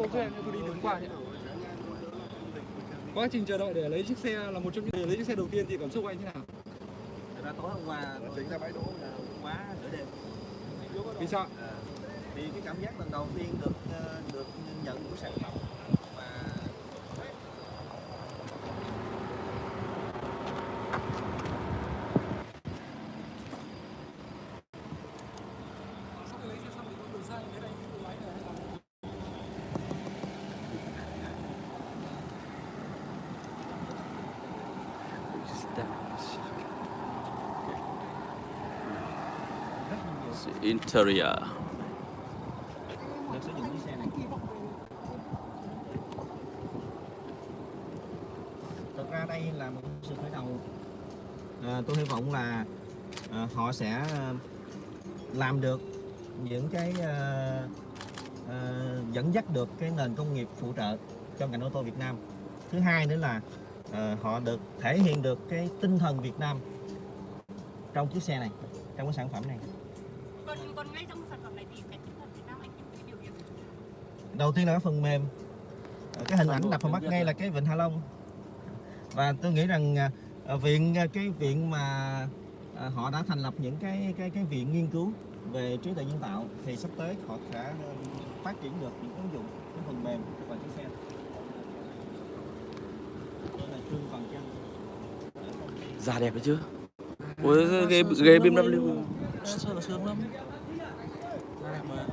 cô cho em tôi đi đứng qua nhé quá trình chờ đợi để lấy chiếc xe là một trong những để lấy chiếc xe đầu tiên thì cảm xúc của anh thế nào? Thật ra tối hôm qua chính ra bãi đỗ là quá nửa đêm. Vì sao? À, vì cái cảm giác lần đầu tiên được ờ, được nhận của sản phẩm Interior. Thực ra đây là một sự khởi đầu. À, tôi hy vọng là à, họ sẽ à, làm được những cái à, à, dẫn dắt được cái nền công nghiệp phụ trợ cho ngành ô tô Việt Nam. Thứ hai nữa là à, họ được thể hiện được cái tinh thần Việt Nam trong chiếc xe này trong cái sản phẩm này còn còn ngay trong sản phẩm này thì cái tinh thần Việt Nam anh cái biểu hiện đầu tiên là cái phần mềm. Ờ, cái hình ảnh đập vào mắt ngay là cái vịnh Hạ Long. Và tôi nghĩ rằng à, à, viện à, cái viện mà họ đã thành lập những cái cái cái viện nghiên cứu về trí tuệ nhân tạo thì sắp tới họ sẽ phát triển được những ứng dụng cái phần mềm và chiếc xe. Đây là Trương Toàn Chân Da đẹp đấy chứ. Ôi ghế, ghế BMW Sơn là sướng lắm. Đẹp mà.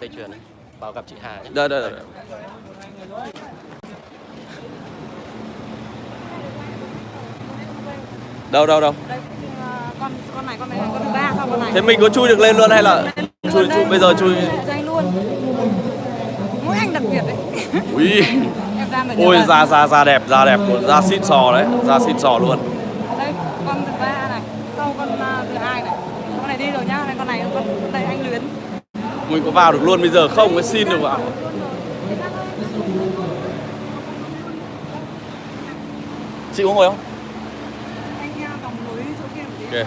Dây chuyền này vào gặp chị Hà nhé. Đây đây đây Đâu đâu đâu? Đây con con này con này con thứ ba sau con này? Thế mình có chui được lên luôn hay là Chui, chui bây giờ chui dây luôn. Mỗi anh đặc biệt đấy. Ui. Ôi da da da đẹp da đẹp luôn Da xịn sò đấy Da xịn sò luôn. Đây con thứ ba này sau con ờ, thứ hai này. Con này đi rồi nhá đây con này con đây anh luyến. Mình có vào được luôn bây giờ không mới xin được vào Chị có ngồi không? anh ờ, vòng núi chỗ kia một tí Ok.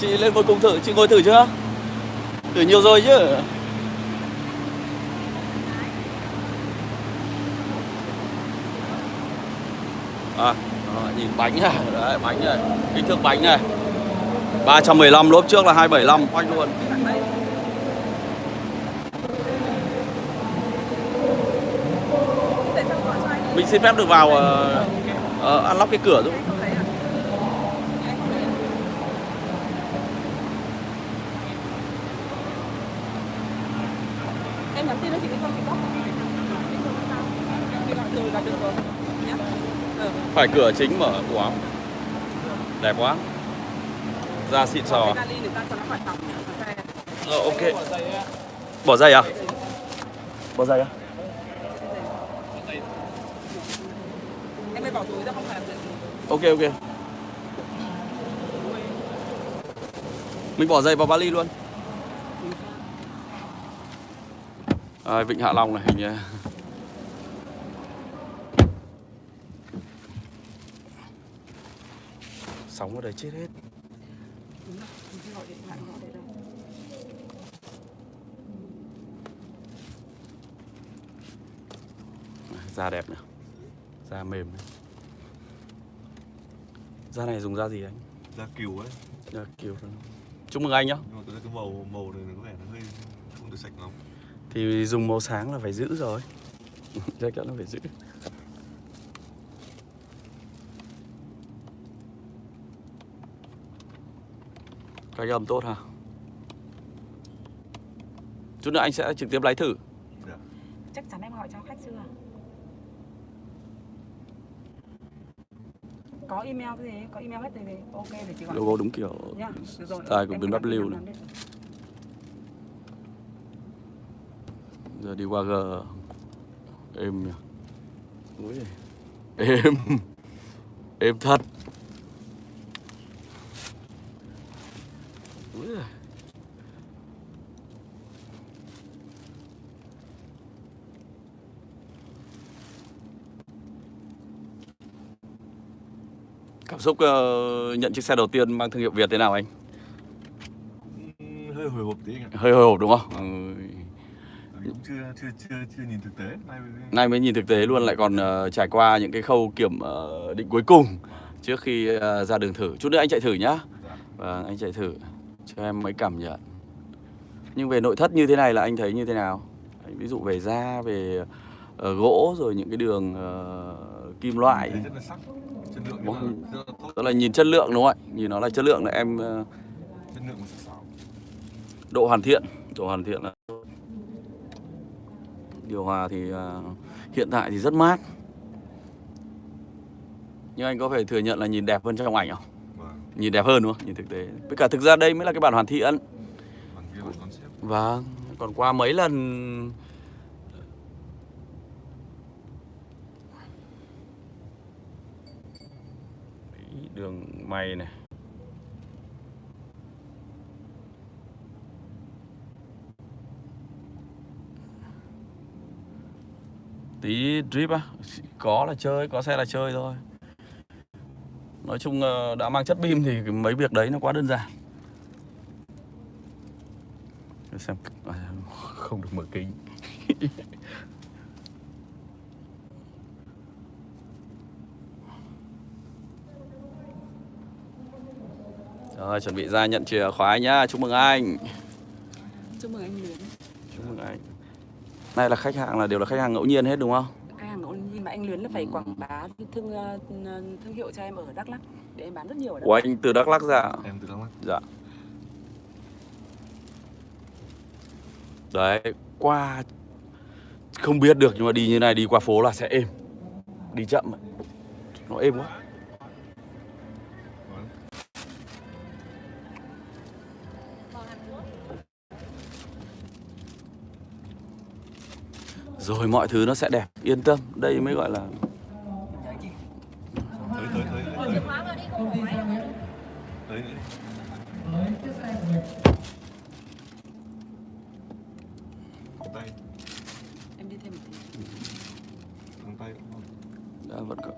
Chị lên ngồi cùng thử, chị ngồi thử chưa? Thử nhiều rồi chứ. À, đó, nhìn bánh này, đấy, bánh này, kích thước bánh này. 315 lốp trước là 275 quanh luôn. Mình xin phép được vào uh, uh, unlock cái cửa giúp em nhắn tin cho chị cái con nhá. Ừ. Phải cửa chính mở quá Đẹp quá. Da xịn sò. Ra nó Ờ, ok. Bỏ dây à? Bỏ dây à? Em mới bỏ túi ra không phải gì. Ok ok. Mình bỏ giày vào vali luôn. À, Vịnh Hạ Long này hình như. Sóng ở đây chết hết. Da đẹp này Da mềm này Da này dùng da gì anh? da cừu ấy. Da kiểu Chúc mừng anh nhá. Nhưng mà tôi thấy cái màu màu này có vẻ nó hơi không được sạch lắm. Thì dùng màu sáng là phải giữ rồi. Chắc chắn là phải giữ. Cách âm tốt ha Chút nữa anh sẽ trực tiếp lái thử chắc chắn em gọi cho khách chưa có email gì có email hết thì ok để chị gọi Logo đúng kiểu Được rồi, style của em cứ làm này. Giờ đi qua G. Êm nhỉ? Ui. Êm. Êm thật. Úi cảm xúc ờ, nhận chiếc xe đầu tiên mang thương hiệu Việt thế nào anh? Ừ, hơi hồi hộp tí anh ạ. Hơi hồi hộp đúng không? Ừ. Mình cũng chưa chưa chưa chưa nhìn thực tế. Nay mới- nay mới nhìn thực tế luôn lại còn ờ, trải qua những cái khâu kiểm ờ, định cuối cùng trước khi ờ, ra đường thử. Chút nữa anh chạy thử nhá. Dạ. vâng anh chạy thử cho em mấy cảm nhận. Nhưng về nội thất như thế này là anh thấy như thế nào? Anh ví dụ về da về ờ, gỗ rồi những cái đường ờ, kim loại. thấy rất là sắc chất lượng Vâng. rất là tốt. Đó là nhìn chất lượng đúng không ạ? Nhìn nó là chất lượng là em ờ, chất lượng độ hoàn thiện độ hoàn thiện là điều hòa thì à, hiện tại thì rất mát. Nhưng anh có phải thừa nhận là nhìn đẹp hơn trong ảnh không? Vâng. Nhìn đẹp hơn đúng không? Nhìn thực tế. Với cả thực ra đây mới là cái bản hoàn thiện. Vâng. Còn qua mấy lần đường mày này. Tí drip á, có là chơi, có xe là chơi thôi. Nói chung ờ, đã mang chất pin thì mấy việc đấy nó quá đơn giản. Để xem à, không được mở kính. rồi chuẩn bị ra nhận chìa khóa nhá. Chúc mừng anh. Chúc mừng anh Luyến. Chúc mừng anh. Này là khách hàng là đều là khách hàng ngẫu nhiên hết đúng không? Khách hàng ngẫu nhiên mà anh Luyến là phải quảng bá thương ờ, thương hiệu cho em ở Đắk Lắk. Để em bán rất nhiều ở Đắk Lắk. anh từ Đắk Lắk ra em từ Đắk Lắk. Dạ. Đấy, qua không biết được nhưng mà đi như này đi qua phố là sẽ êm. Đi chậm. Nó êm quá. Rồi mọi thứ nó sẽ đẹp, yên tâm. Đây mới gọi là tới tới tới tới tới tới Thẳng tay em đi thêm một tí thẳng tay đã vẫn có.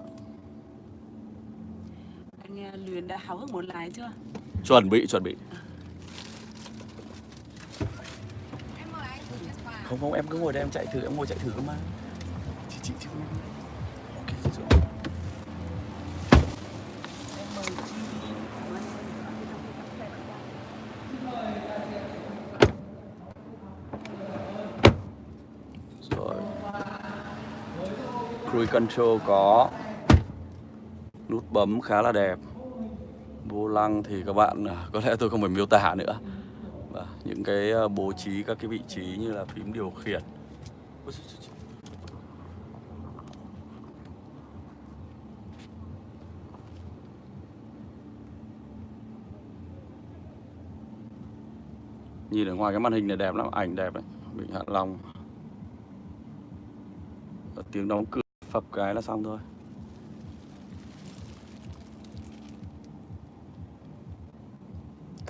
anh ờ, Luyến đã háo hức muốn lái chưa chuẩn bị chuẩn bị. Không không, em cứ ngồi đây em chạy thử, em ngồi chạy thử cơ mà. Chị chị chị. Ok, chị rồi. Rồi. Cruise control có nút bấm khá là đẹp. Vô lăng thì các bạn à, có lẽ tôi không phải miêu tả nữa. Và những cái ờ, bố trí các cái vị trí như là phím điều khiển. Nhìn ở ngoài cái màn hình này đẹp lắm, ảnh đẹp đấy. Vịnh Hạ Long. Tiếng đóng cửa phập cái là xong thôi.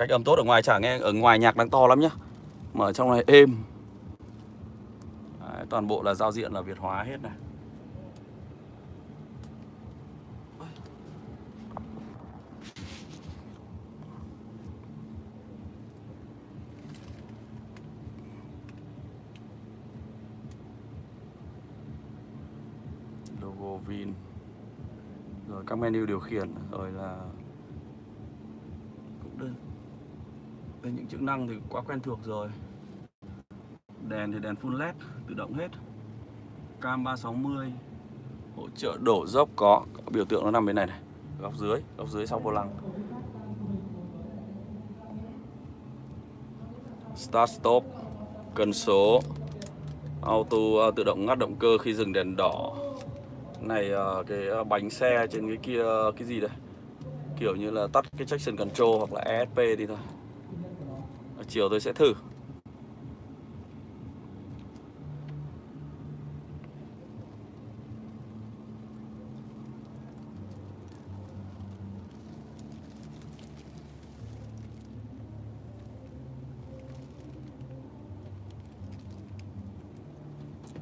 Cách âm tốt ở ngoài chả nghe ở ngoài nhạc đang to lắm nhá. Mà ở trong này êm. Đấy, toàn bộ là giao diện là Việt hóa hết này. logo Vin rồi các menu điều khiển rồi là cũng đơn đây những chức năng thì quá quen thuộc rồi. Đèn thì đèn full led tự động hết. Cam 360 hỗ trợ đổ dốc có, có biểu tượng nó nằm bên này này góc dưới góc dưới sau vô lăng. Start stop cần số auto uh, tự động ngắt động cơ khi dừng đèn đỏ. Này uh, cái à, bánh xe trên cái kia cái gì đây? Kiểu như là tắt cái traction control hoặc là ESP đi thôi chiều tôi sẽ thử.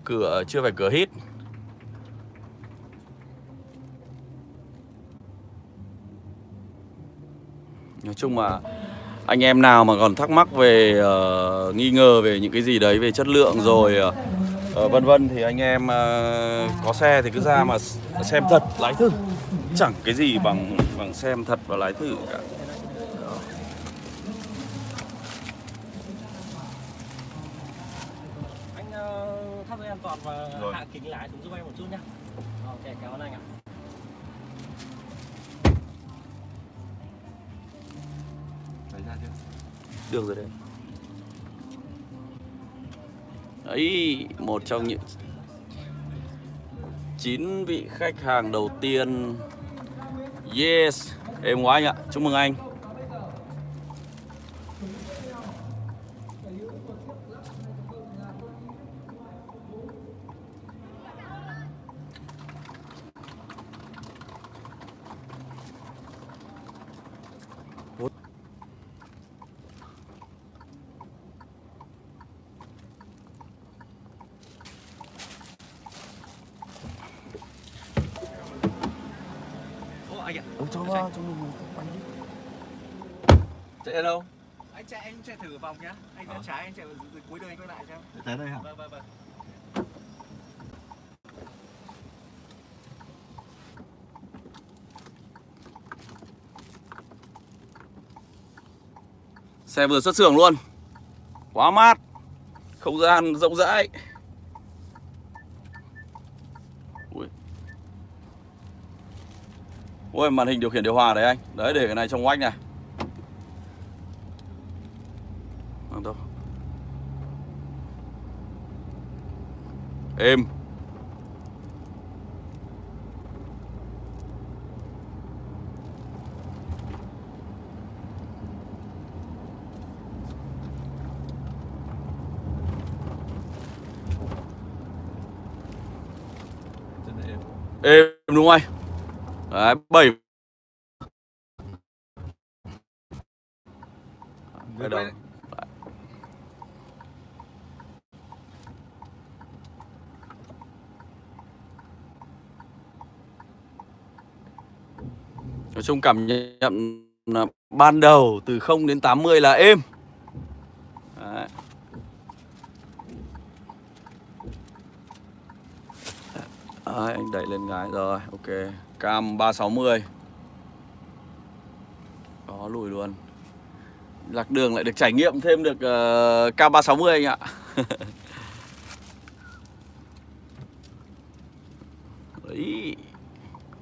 Cửa chưa phải cửa hít. Nói chung là anh em nào mà còn thắc mắc về uh, nghi ngờ về những cái gì đấy về chất lượng rồi uh, vân vân thì anh em uh, có xe thì cứ ra mà xem thật lái thử chẳng cái gì bằng bằng xem thật và lái thử cả Anh thắt dây an toàn và Rồi. hạ kính lái xuống giúp em một chút nhá. Ok, cảm ơn anh ạ. Được rồi đấy. Đấy, một trong những chín vị khách hàng đầu tiên. Yes, em quá anh ạ, chúc mừng anh Ô anh ạ. cho vào, cho mình Chạy đâu? anh chạy anh chạy thử vòng nhá anh Ờ. ra trái anh chạy từ cuối đường anh quay lại xem. Tới đây hả? vâng vâng vâng. Xe vừa xuất xưởng luôn. Quá mát. Không gian rộng rãi. Ui. Ui màn hình điều khiển điều hòa đấy anh. Đấy để cái này trong oách này Vâng đâu Êm êm. Đúng không anh? Đấy, 7 Quay đầu. Nói chung cảm nhận là ban đầu từ 0 đến 80 là êm. Đấy. Đấy, anh đẩy lên gái rồi, ok. Cam 360 Có lùi luôn. Lạc đường lại được trải nghiệm thêm được uh, cam 360 anh ạ. Đấy.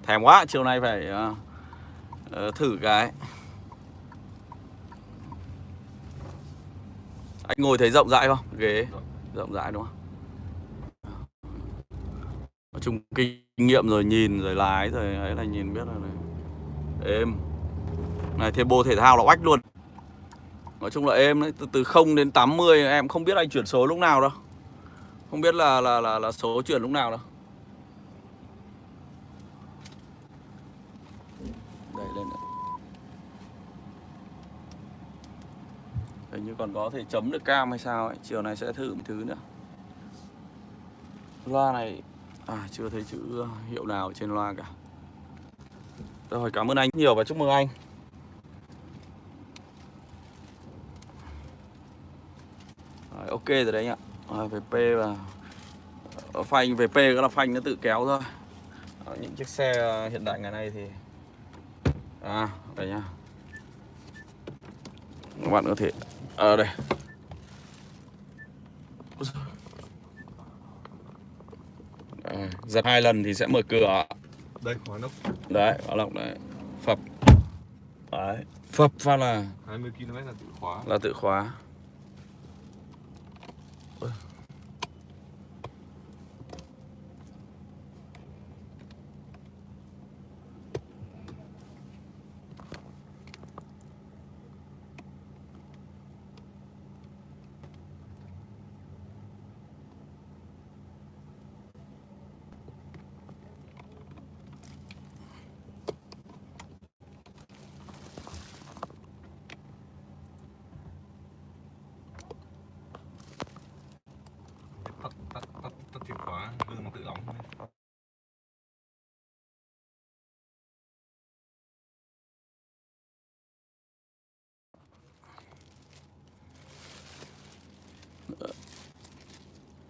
Thèm quá, chiều nay phải uh, Ờ, thử cái Anh ngồi thấy rộng rãi không? Ghế rộng rãi đúng không? Nói chung kinh nghiệm rồi nhìn rồi lái rồi ấy là nhìn biết là này. êm này thêm bộ thể thao là oách luôn nói chung là êm đấy từ từ không đến 80 em không biết anh chuyển số lúc nào đâu không biết là là là, là số chuyển lúc nào đâu đẩy lên nữa. hình như còn có thể chấm được cam hay sao ấy chiều nay sẽ thử một thứ nữa. Loa này À chưa thấy chữ hiệu nào trên loa cả. Rồi cảm ơn anh nhiều và chúc mừng anh. Rồi, Ok rồi đấy anh ạ. Rồi, về p và ở phanh VP cái là phanh nó tự kéo thôi. Ờ, những chiếc xe hiện đại ngày nay thì À đây nhá. Các bạn có thể Ở đây. À, giật hai lần thì sẽ mở cửa. Đây, khóa nóc đấy khóa lọc đấy. Phập. Đấy. Phập. Phát là 20 km là tự khóa. là tự khóa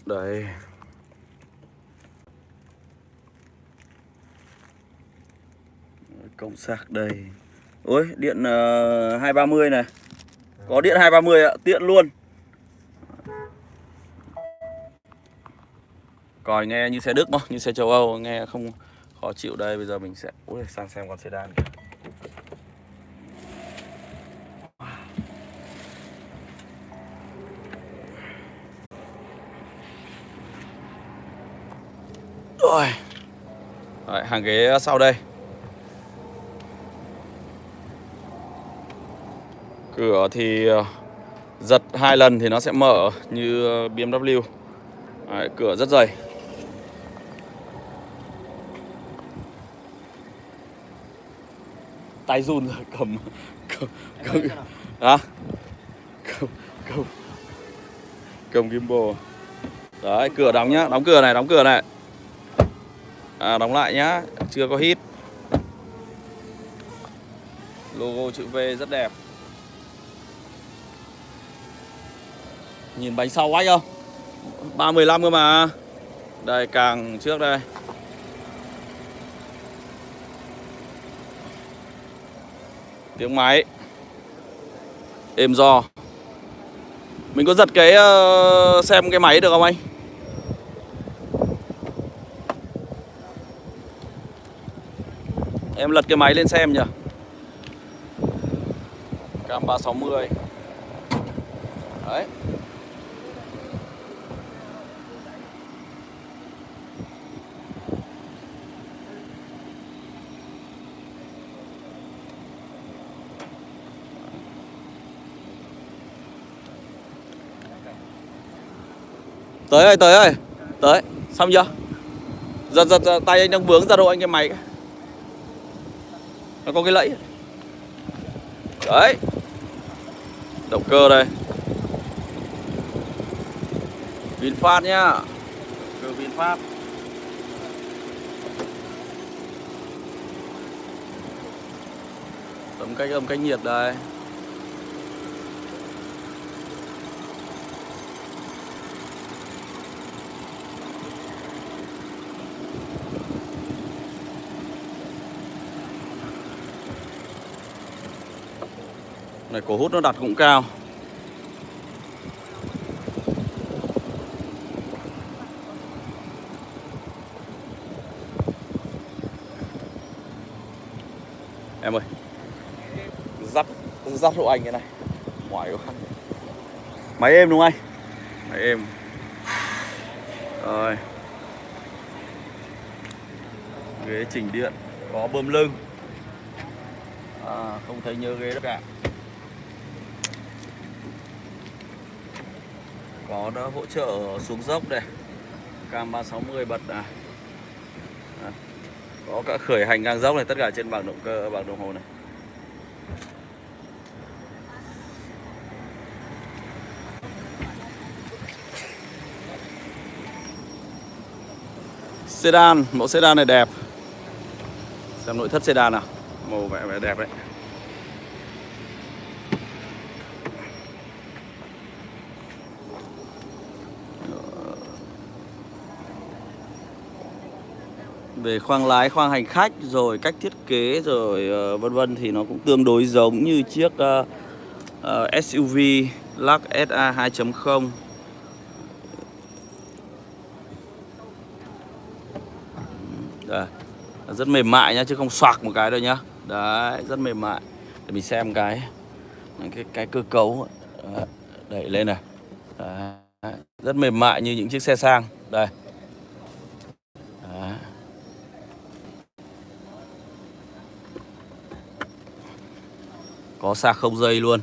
đây. Cộng sạc đây. Ôi điện ờ, uh, 230 này. Có điện 230 ạ, tiện luôn. Còi nghe như xe Đức mà, Như xe châu Âu nghe không khó chịu đây Bây giờ mình sẽ Ui sang xem con sedan kìa. Rồi Đấy, hàng ghế ờ, sau đây. Cửa thì ờ, giật hai lần thì nó sẽ mở như ờ, BMW Đấy, Cửa rất dày. Tay run rồi cầm cầm, cầm, à? cầm, cầm, cầm gimbal. Đấy cửa đóng nhá Đóng cửa này đóng cửa này à, Đóng lại nhá Chưa có hít Logo chữ V rất đẹp. Nhìn bánh sau quách không 315 cơ mà. Đây càng trước đây. Tiếng máy. Êm do. Mình có giật cái uh, xem cái máy được không anh? Em lật cái máy lên xem nhỉ. Cam 360 Đấy. Tới ơi, tới ơi. Tới, xong chưa? Giật, giật, giật tay anh đang vướng ra đâu anh cái máy. Nó có cái lẫy. Đấy. Động cơ đây. VinFast nhá. Cơ VinFast. Tấm cách âm cách nhiệt đây Này cổ hút nó đặt cũng cao. Em ơi Dắt Dắt hộ anh cái này. Mỏi quá Máy êm đúng không anh? Máy êm. Rồi. Ghế chỉnh điện Có bơm lưng. À, Không thấy nhớ ghế đâu cả. Có nó hỗ trợ xuống dốc đây. Cam 360 bật này à. có cả khởi hành ngang dốc này, tất cả trên bảng động cơ, bảng đồng hồ này. Sedan, mẫu sedan này đẹp. Xem nội thất sedan nào. Màu vẻ vẻ đẹp đấy. Về khoang lái, khoang hành khách rồi cách thiết kế rồi uh, vân vân thì nó cũng tương đối giống như chiếc ờ, ờ, uh, uh, SUV Lux SA 2.0 Đây, rất mềm mại nhá chứ không xoạc một cái đâu nhá. Đấy, rất mềm mại. Để mình xem cái cái cái cơ cấu đẩy lên này. Đấy, rất mềm mại như những chiếc xe sang. Đây. Có sạc không dây luôn.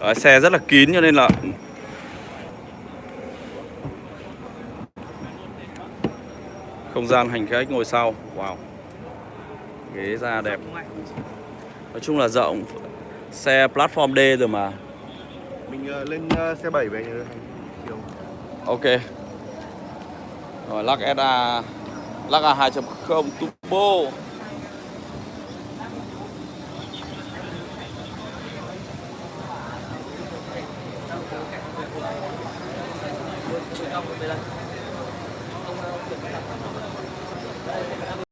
Đấy, xe rất là kín cho nên là không gian hành khách ngồi sau wow. Ghế da đẹp. Nói chung là rộng Xe platform D rồi mà. Mình ờ, lên ờ, xe 7 về chiều. Ok. Rồi lắc SA Lắc A 2.0 turbo